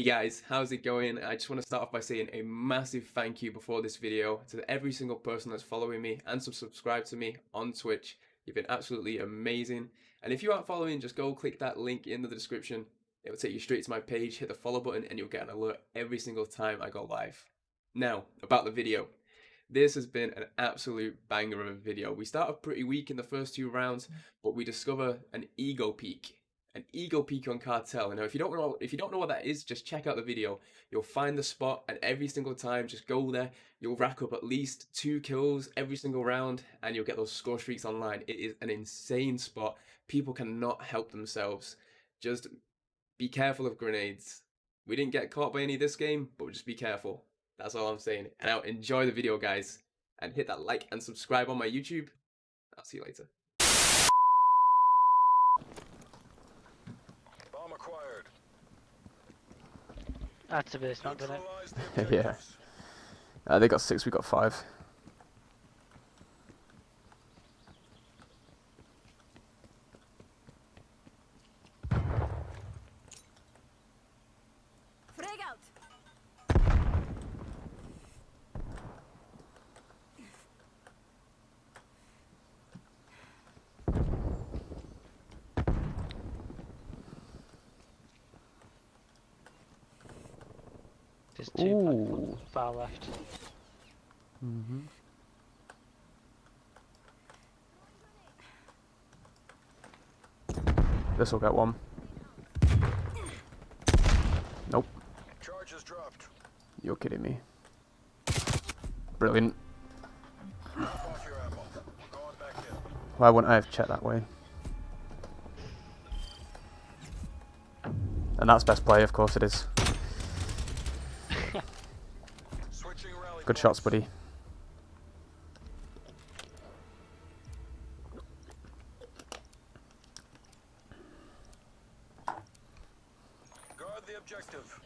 Hey guys, how's it going? I just want to start off by saying a massive thank you before this video to every single person that's following me and subscribed to me on Twitch. You've been absolutely amazing. And if you aren't following, just go click that link in the description. It will take you straight to my page, hit the follow button, and you'll get an alert every single time I go live. Now, about the video. This has been an absolute banger of a video. We start off pretty weak in the first two rounds, but we discover an ego peak an ego on cartel. Now, if you don't know if you don't know what that is, just check out the video. You'll find the spot, and every single time, just go there. You'll rack up at least two kills every single round, and you'll get those score streaks online. It is an insane spot. People cannot help themselves. Just be careful of grenades. We didn't get caught by any of this game, but just be careful. That's all I'm saying. And now enjoy the video, guys, and hit that like and subscribe on my YouTube. I'll see you later. Activist, not done it. yeah. Uh, they got six, we got five. There's two Ooh. far left. Mm-hmm. This will get one. Nope. Charges dropped. You're kidding me. Brilliant. Why wouldn't I have checked that way? And that's best play, of course it is. Good shots, buddy. Objective.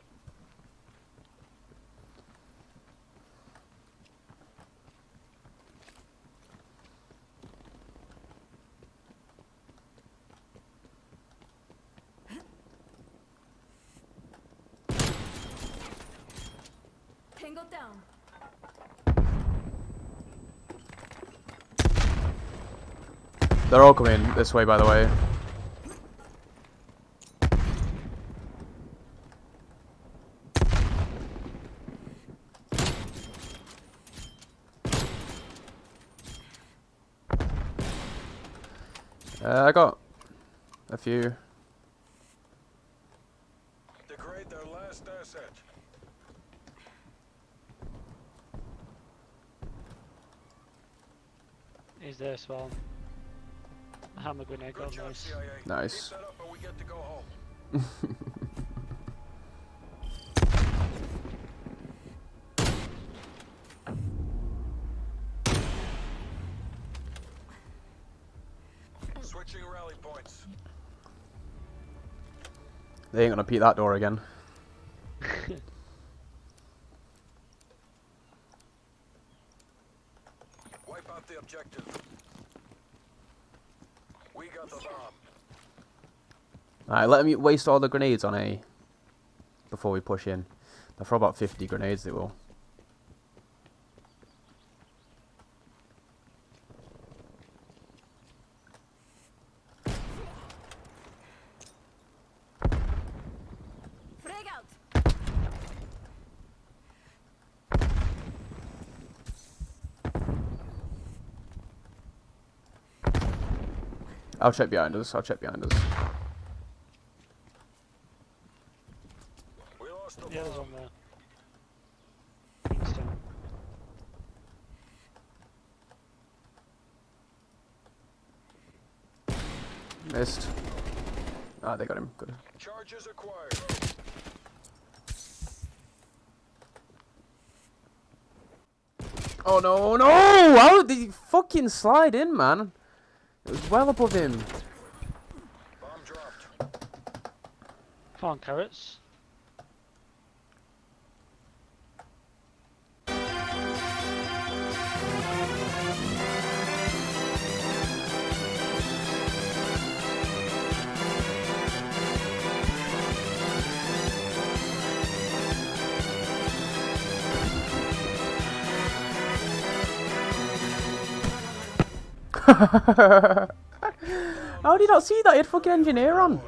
Tango down. They're all coming this way, by the way. Uh, I got a few. Degrade their last asset. Is there as well? hammer grenade got nice. Nice. Switching rally points. They ain't gonna beat that door again. Wipe out the objective. We got the bomb. Alright, let me waste all the grenades on A before we push in. They'll throw about 50 grenades, they will. I'll check behind us. I'll check behind us. Yeah, there's on there. Missed. Ah, they got him. Good. Charges acquired. Oh no, no! How did he fucking slide in, man? It was well above him. Bomb dropped. Come on, carrots. How did you not see that? He had fucking engineer on. Wow.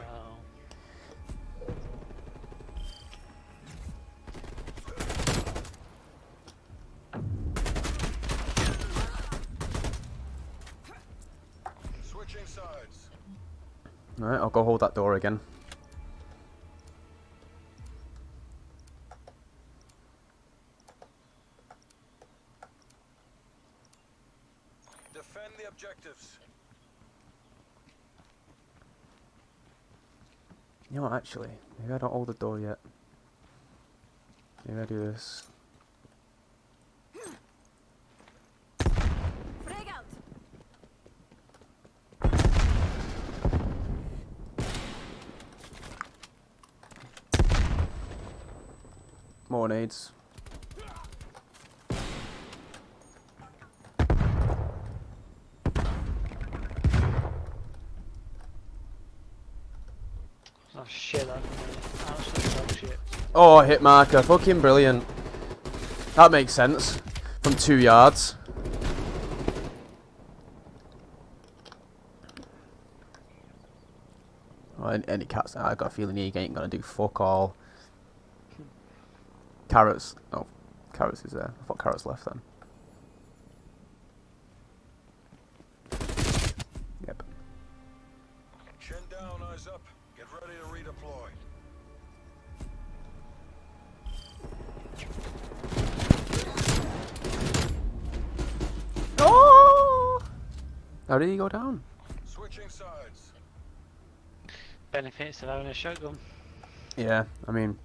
Switching sides. Alright, I'll go hold that door again. Defend the objectives. You know what, actually? Maybe I don't hold the door yet. Maybe I do this. More nades. Shit, that absolute shit. Oh, hit marker. Fucking brilliant. That makes sense. From two yards. Oh, and any cats. I got a feeling he ain't gonna do fuck all. Carrots. Oh, carrots is there. I thought carrots left then. Yep. Chin down, eyes up. Get ready to redeploy. Oh! How did he go down? Switching sides. Benefits of having a shotgun. Yeah, I mean,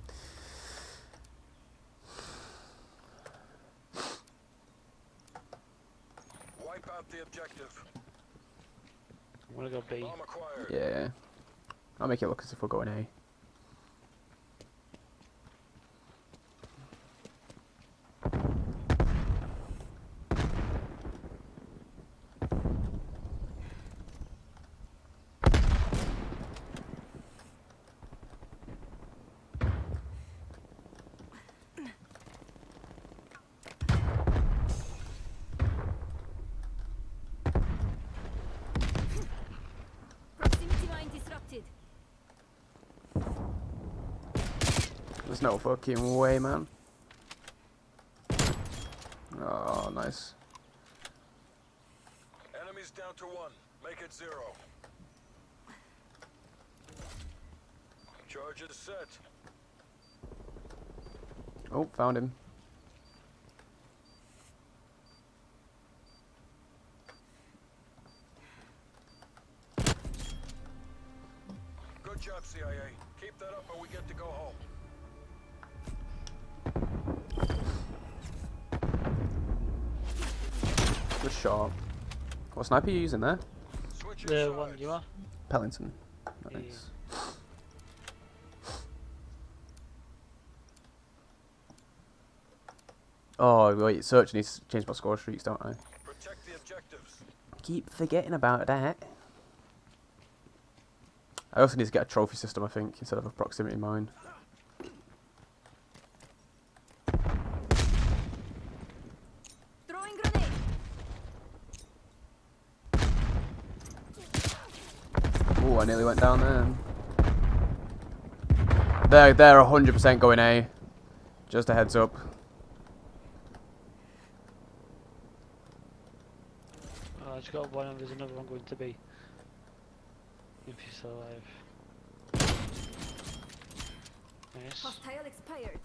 Wipe out the objective. I'm gonna go B. Yeah. I'll make it look as if we're going A. Proximity mine disrupted. There's no fucking way, man. Oh, nice. Enemies down to one. Make it zero. Charges set. Oh, found him. Good job, CIA. Keep that up or we get to go home. Good shot. What sniper are you using there? Switching The sides. one you are? Pelington. Yeah. Oh, wait, search needs to change my score streaks, don't I? Protect the objectives. Keep forgetting about that. I also need to get a trophy system, I think, instead of a proximity mine. Throwing grenade. Ooh, I nearly went down there. They're, they're 100% going A. Just a heads up. Oh, I just got one and there's another one going to B. If he's still alive. Nice. Hostile expired.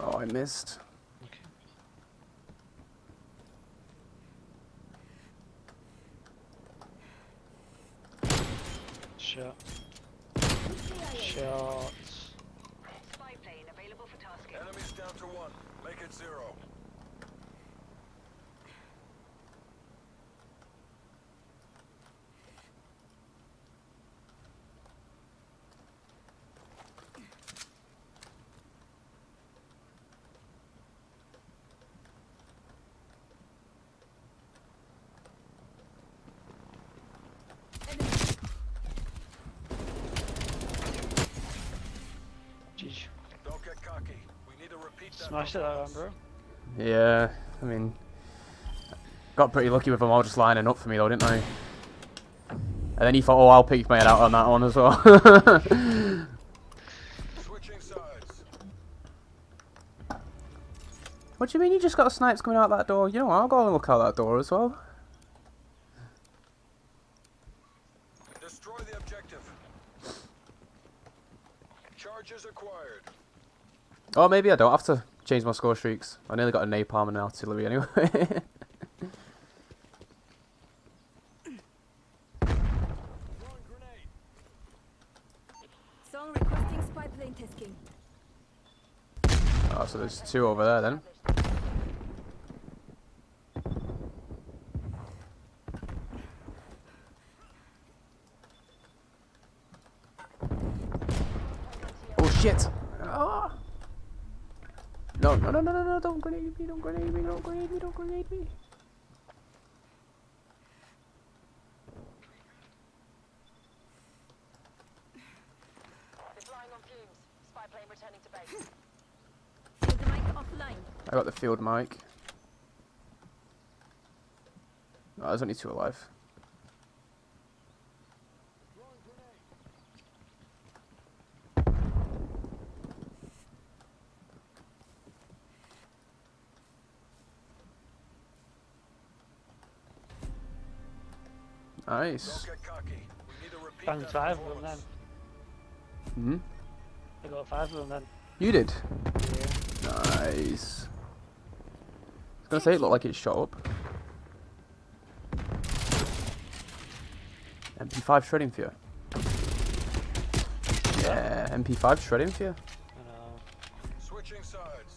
Oh, I missed. Shot. Shots. Spy plane available for tasking. Enemies down to one. Make it zero. Enemy. GG. Don't get cocky. We need to repeat that. Smashed it that round, performance. bro. Yeah, I mean, Got pretty lucky with them all just lining up for me though, didn't I? And then he thought, oh, I'll pick my head out on that one as well. Switching sides. what do you mean you just got snipes coming out that door? You know, I'll go and look out that door as well. Destroy the objective. Charges acquired. Or maybe I don't have to change my score streaks. I nearly got a napalm and an artillery anyway. Song requesting spy plane tasking. oh, so there's two over there then. Oh shit! Ah! No, no, no, no, no, no, don't grenade me, don't grenade me, don't grenade me, don't grenade me. I got the field mic. Oh, there's only two alive. Nice. Don't get cocky. We need to repeat Found five of them then. Hmm? I got five of them then. You did? Yeah. Nice. I was gonna say it looked like it shot up. MP5 shredding for you. Yeah, MP5 shredding for you. I know. Switching sides.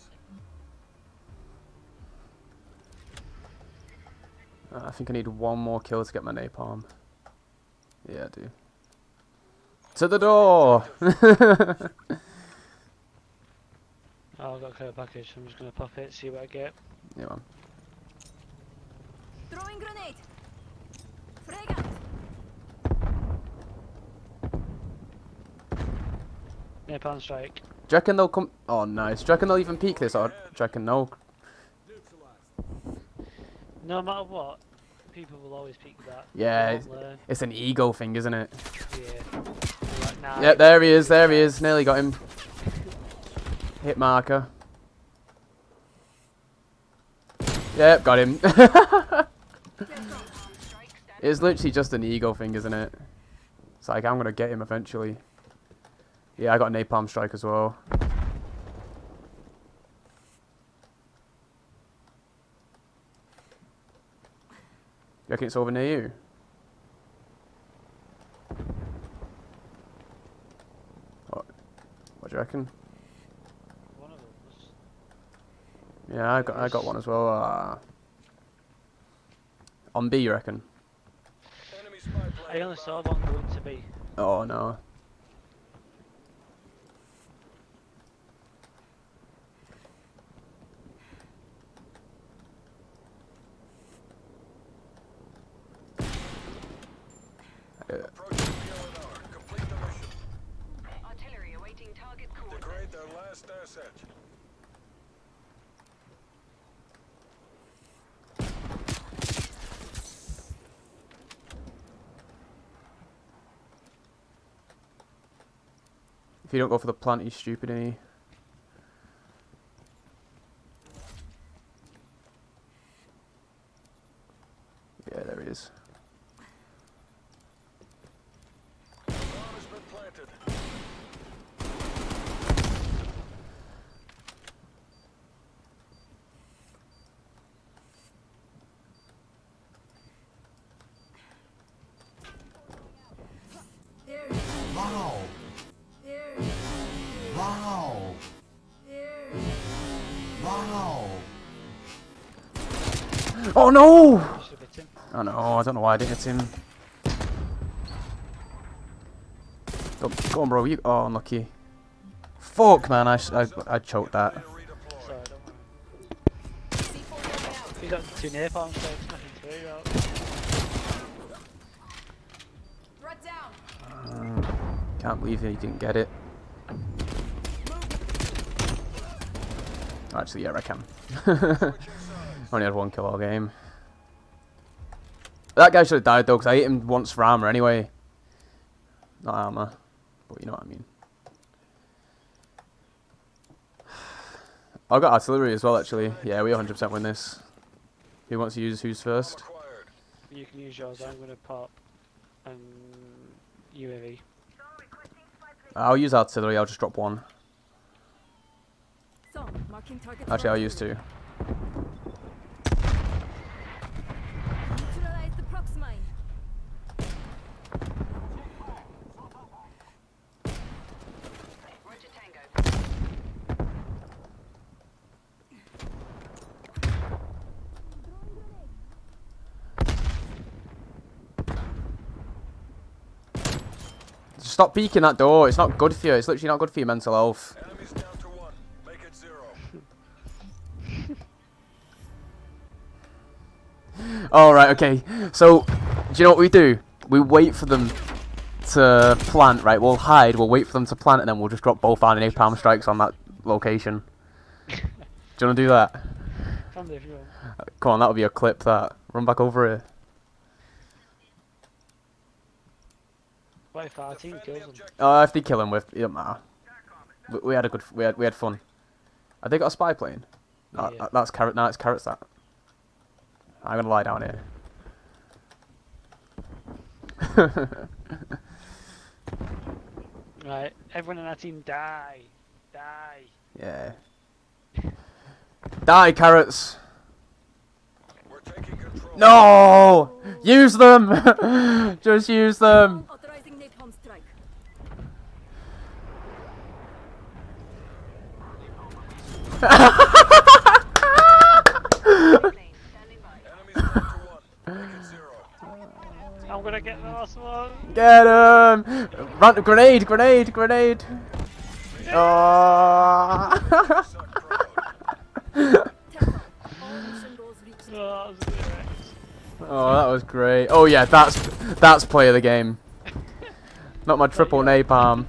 Uh, I think I need one more kill to get my napalm. Yeah, I do. To the door! Oh, I've got a care package. I'm just gonna pop it, see what I get. yeah, man. Throwing grenade. Frag. Napalm strike. Do you reckon they'll come? Oh, nice. Do you reckon they'll even peek this, or do you reckon no? No matter what, people will always peek that. Yeah, it's, it's an ego thing, isn't it? Yeah. Like, nah, Yep, there he is. There he is. Nearly got him. Hit marker. Yep, got him. it's literally just an ego thing, isn't it? It's like I'm gonna get him eventually. Yeah, I got a napalm strike as well. Reckon it's over near you? What? What do you reckon? One of them was. Yeah, I got I got one as well. Uh, on B, you reckon? Enemy spy plane. I only saw one going to be. Oh no. Approaching PLNR. Complete the mission. Artillery awaiting target coordinates. Degrade their last asset. If you don't go for the plant, you're stupid, ain't you? Wow! Oh no! Oh no, I don't know why I didn't hit him. Go, go on, bro. You. Oh, unlucky. Fuck, man. I, I, I choked that. Ready. Sorry, don't worry. He's got two napalm strikes, nothing through out. Brought. Can't believe he didn't get it. Actually, yeah, I can. Only had one kill all game. That guy should have died though, because I hit him once for armor anyway. Not armor, but you know what I mean. I got artillery as well, actually. Yeah, we 100% win this. Who wants to use who's first? You can use yours. I'm gonna pop um UAV. I'll use artillery. I'll just drop one. Actually, I'll use two. Neutralize the prox mine. Roger Tango. Stop peeking that door. It's not good for you. It's literally not good for your mental health. All right. Okay. So, do you know what we do? We wait for them to plant. Right. We'll hide. We'll wait for them to plant, and then we'll just drop both our napalm strikes on that location. Do you want to do that? Can do if you want. Come on, that'll be a clip. That run back over here. What if our team kills the them? objective. Oh, if they kill him with, it don't matter. We, we had a good, we had, we had fun. Have they got a spy plane? No, Yeah. that- that's carrot. No, it's carrots. That. I'm gonna lie down here. Right, everyone in our team die. Die. yeah. Die, carrots. We're taking control. No! Use them! Just use them! Authorizing napalm strike. Plane standing by. Enemies down to one. Make it zero. Get the last one. Get him! Run! Grenade! Grenade! Grenade! Oh! Suck proud. Tempo. All mission goals reached. Oh, that was direct. oh, that was great. Oh yeah, that's that's play of the game. Not my triple napalm.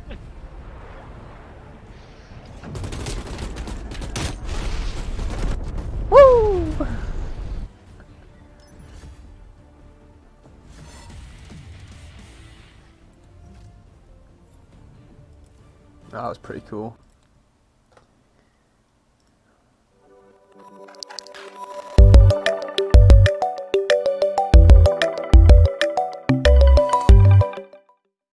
Pretty cool.